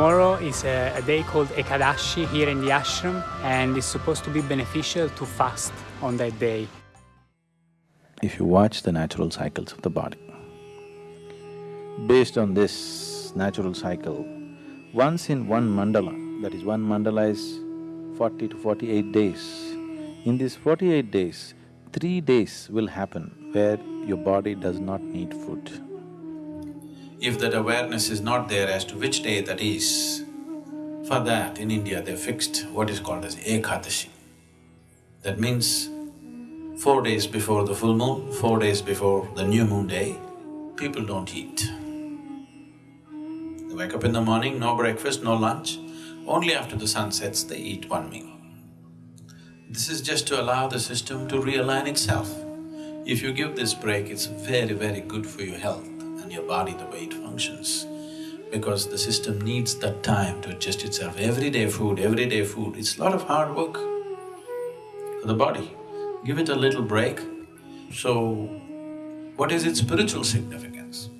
Tomorrow is a, a, day called Ekadashi here in the ashram and it's supposed to be beneficial to fast on that day. If you watch the natural cycles of the body, based on this natural cycle, once in one mandala, that is one mandala is forty to forty-eight days, in these forty-eight days, three days will happen where your body does not need food. If that awareness is not there as to which day that is, for that in India they fixed what is called as Ekadashi. That means four days before the full moon, four days before the new moon day, people don't eat. They wake up in the morning, no breakfast, no lunch, only after the sun sets they eat one meal. This is just to allow the system to realign itself. If you give this break, it's very, very good for your health and your body the way it functions. Because the system needs that time to adjust itself. Everyday food, everyday food, it's a lot of hard work for the body. Give it a little break. So, what is its spiritual significance?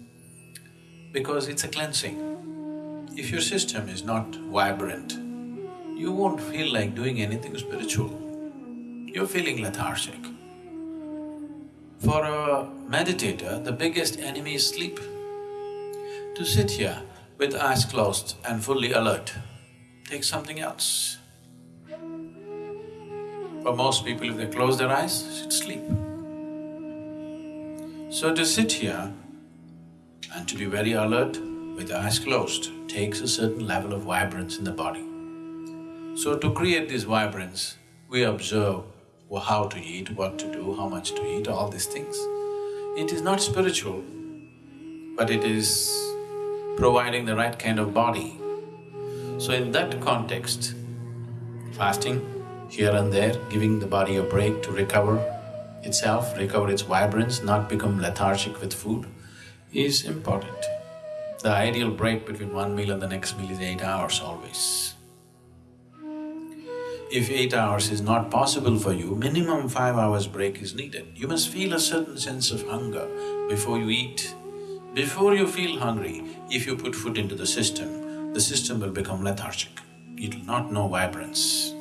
Because it's a cleansing. If your system is not vibrant, you won't feel like doing anything spiritual. You're feeling lethargic. For a meditator, the biggest enemy is sleep. To sit here with eyes closed and fully alert takes something else. For most people, if they close their eyes, it's sleep. So to sit here and to be very alert with eyes closed takes a certain level of vibrance in the body. So to create this vibrance, we observe how to eat, what to do, how much to eat, all these things. It is not spiritual, but it is providing the right kind of body. So in that context, fasting here and there, giving the body a break to recover itself, recover its vibrance, not become lethargic with food, is important. The ideal break between one meal and the next meal is eight hours always. If eight hours is not possible for you, minimum five hours break is needed. You must feel a certain sense of hunger before you eat. Before you feel hungry, if you put food into the system, the system will become lethargic. It will not know vibrance.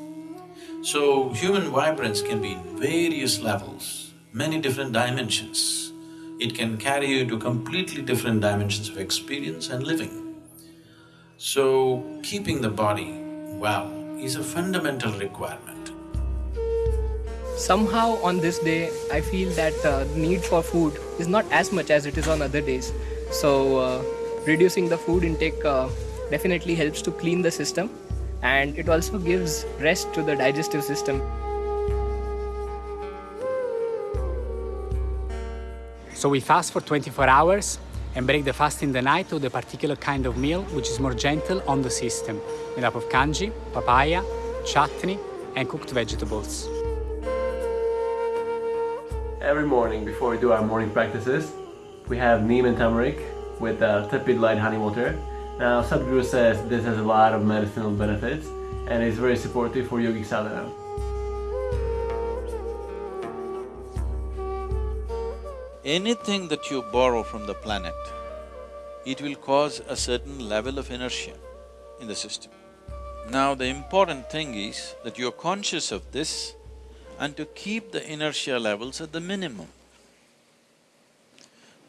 So, human vibrance can be in various levels, many different dimensions. It can carry you to completely different dimensions of experience and living. So, keeping the body well is a fundamental requirement. Somehow on this day, I feel that uh, the need for food is not as much as it is on other days. So uh, reducing the food intake uh, definitely helps to clean the system and it also gives rest to the digestive system. So we fast for 24 hours and break the fast in the night with a particular kind of meal which is more gentle on the system, made up of kanji, papaya, chutney and cooked vegetables. Every morning before we do our morning practices, we have neem and turmeric with uh, tepid light honey water. Now Sadhguru says this has a lot of medicinal benefits and is very supportive for yogic sadhana. anything that you borrow from the planet, it will cause a certain level of inertia in the system. Now the important thing is that you're conscious of this and to keep the inertia levels at the minimum.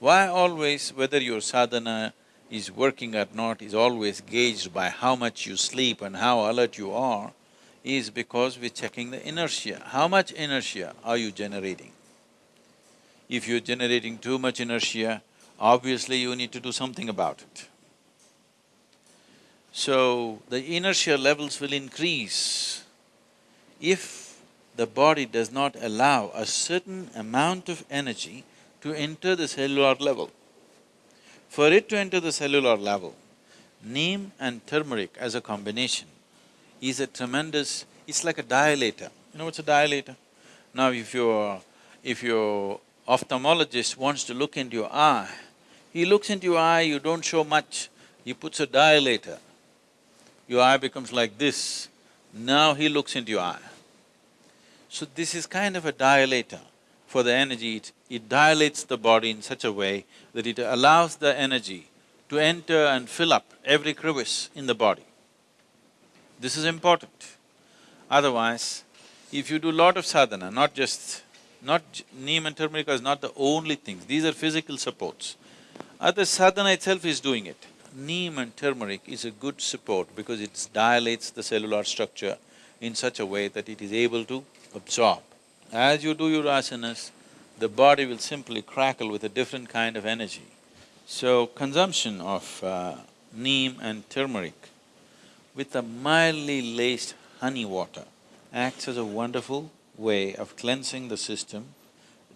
Why always, whether your sadhana is working or not, is always gauged by how much you sleep and how alert you are, is because we're checking the inertia. How much inertia are you generating? If you're generating too much inertia, obviously you need to do something about it. So, the inertia levels will increase if the body does not allow a certain amount of energy to enter the cellular level. For it to enter the cellular level, neem and turmeric as a combination is a tremendous… it's like a dilator. You know what's a dilator? Now if you're… if you're ophthalmologist wants to look into your eye, he looks into your eye, you don't show much, he puts a dilator. Your eye becomes like this, now he looks into your eye. So this is kind of a dilator for the energy, it, it dilates the body in such a way that it allows the energy to enter and fill up every crevice in the body. This is important. Otherwise, if you do lot of sadhana, not just… not… neem and turmeric is not the only things, these are physical supports. Other sadhana itself is doing it. Neem and turmeric is a good support because it dilates the cellular structure in such a way that it is able to absorb. As you do your asanas, the body will simply crackle with a different kind of energy. So, consumption of uh, neem and turmeric with a mildly laced honey water acts as a wonderful way of cleansing the system,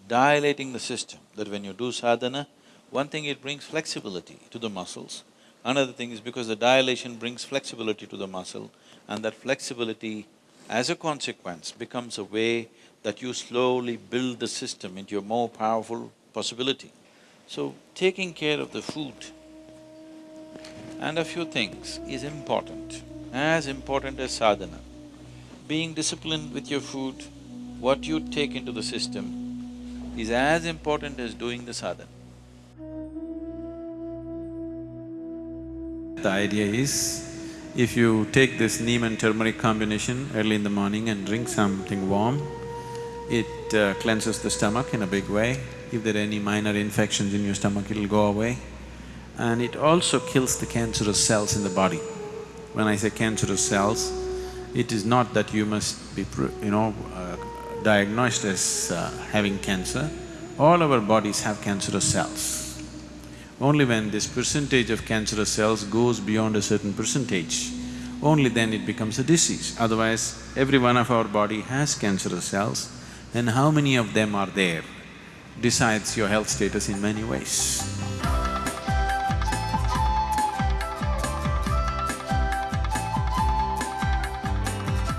dilating the system, that when you do sadhana, one thing it brings flexibility to the muscles, another thing is because the dilation brings flexibility to the muscle and that flexibility as a consequence becomes a way that you slowly build the system into a more powerful possibility. So, taking care of the food and a few things is important, as important as sadhana. Being disciplined with your food, what you take into the system is as important as doing the sadhana. The idea is, if you take this neem and turmeric combination early in the morning and drink something warm, it uh, cleanses the stomach in a big way. If there are any minor infections in your stomach, it'll go away. And it also kills the cancerous cells in the body. When I say cancerous cells, it is not that you must be, you know, uh, diagnosed as uh, having cancer. All our bodies have cancerous cells. Only when this percentage of cancerous cells goes beyond a certain percentage, only then it becomes a disease. Otherwise, every one of our body has cancerous cells and how many of them are there decides your health status in many ways.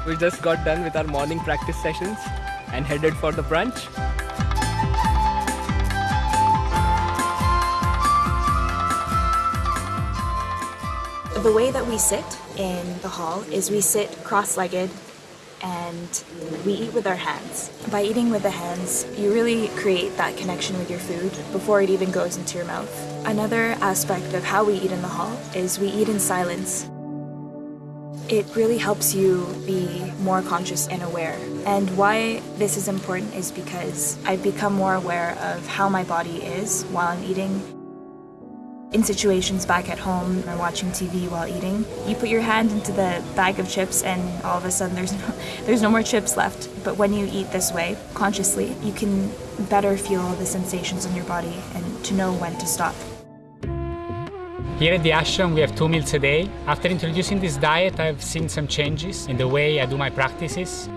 We just got done with our morning practice sessions and headed for the brunch. The way that we sit in the hall is we sit cross-legged and we eat with our hands. By eating with the hands, you really create that connection with your food before it even goes into your mouth. Another aspect of how we eat in the hall is we eat in silence. It really helps you be more conscious and aware. And why this is important is because I've become more aware of how my body is while I'm eating in situations back at home or watching TV while eating, you put your hand into the bag of chips and all of a sudden there's no, there's no more chips left. But when you eat this way, consciously, you can better feel the sensations in your body and to know when to stop. Here at the ashram we have two meals a day. After introducing this diet I've seen some changes in the way I do my practices.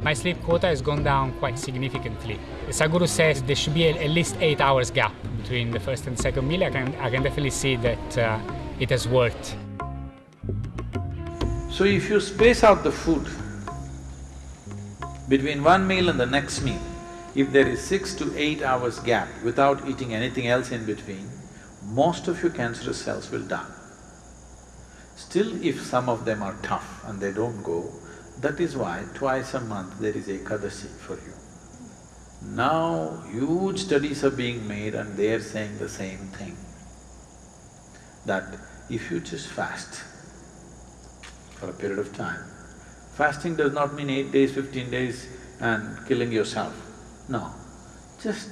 My sleep quota has gone down quite significantly. Sadhguru says there should be at least eight hours gap between the first and second meal. I can, I can definitely see that uh, it has worked. So if you space out the food between one meal and the next meal, if there is six to eight hours gap without eating anything else in between, most of your cancerous cells will die. Still, if some of them are tough and they don't go, that is why twice a month there is a Ekadasi for you. Now, huge studies are being made and they are saying the same thing, that if you just fast for a period of time, fasting does not mean eight days, fifteen days and killing yourself. No, just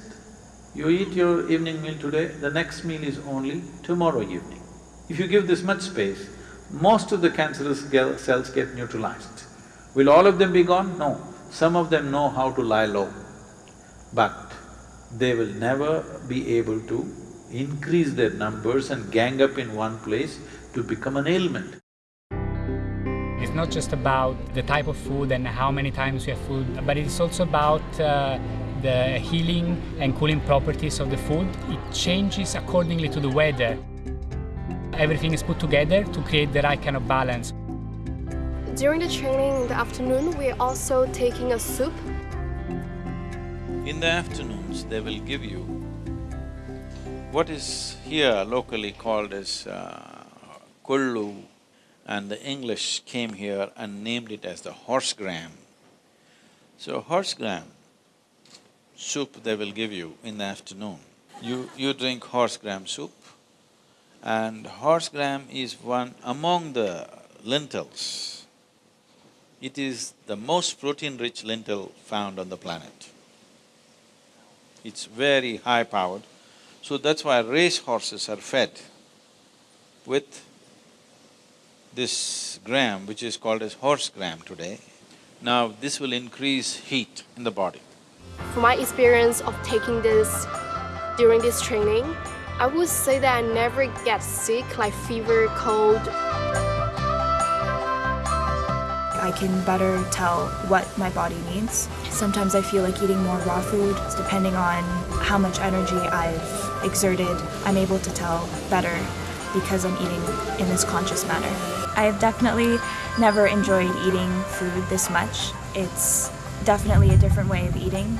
you eat your evening meal today, the next meal is only tomorrow evening. If you give this much space, most of the cancerous cells get neutralized. Will all of them be gone? No. Some of them know how to lie low, but they will never be able to increase their numbers and gang up in one place to become an ailment. It's not just about the type of food and how many times we have food, but it's also about uh, the healing and cooling properties of the food. It changes accordingly to the weather. Everything is put together to create the right kind of balance. During the training in the afternoon, we're also taking a soup. In the afternoons, they will give you what is here locally called as uh, kullu and the English came here and named it as the horse gram. So horse gram soup they will give you in the afternoon. You… you drink horse gram soup and horse gram is one among the lentils. It is the most protein-rich lentil found on the planet. It's very high-powered, so that's why race horses are fed with this gram, which is called as horse gram today. Now, this will increase heat in the body. From my experience of taking this during this training, I would say that I never get sick like fever, cold. I can better tell what my body needs. Sometimes I feel like eating more raw food. Depending on how much energy I've exerted, I'm able to tell better because I'm eating in this conscious manner. I've definitely never enjoyed eating food this much. It's definitely a different way of eating.